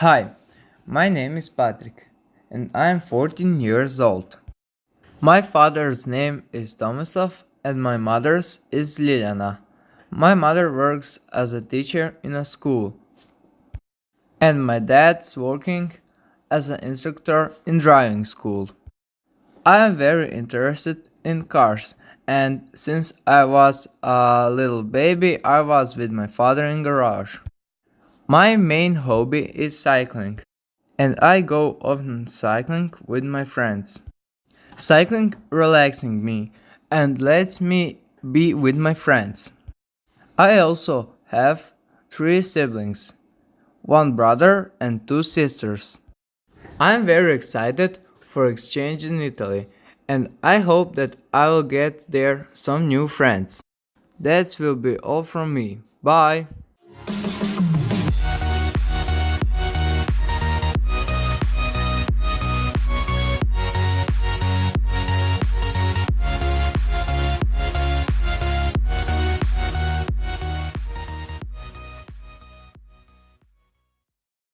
Hi, my name is Patrick and I am 14 years old. My father's name is Tomislav and my mother's is Liliana. My mother works as a teacher in a school and my dad's working as an instructor in driving school. I am very interested in cars and since I was a little baby I was with my father in garage. My main hobby is cycling and I go often cycling with my friends. Cycling relaxing me and lets me be with my friends. I also have three siblings, one brother and two sisters. I am very excited for exchange in Italy and I hope that I will get there some new friends. That will be all from me. Bye!